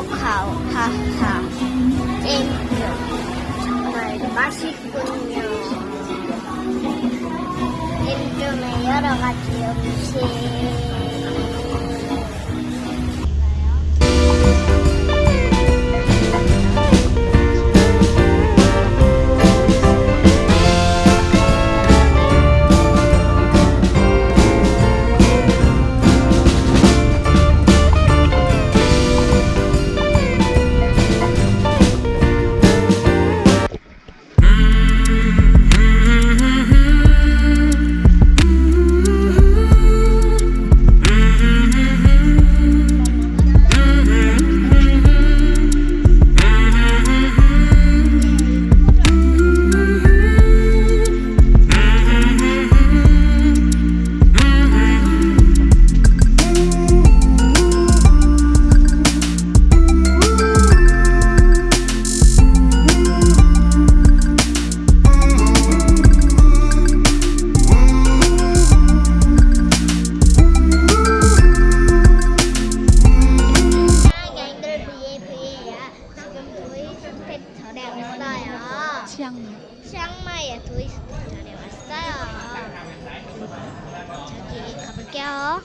o ha ha. Enter. May basik po niyo. Enter may yara. 도이스텍 절에 왔어요. 치앙마이. 치앙마이의 도이스텍 절에 왔어요. 저기 가볼게요.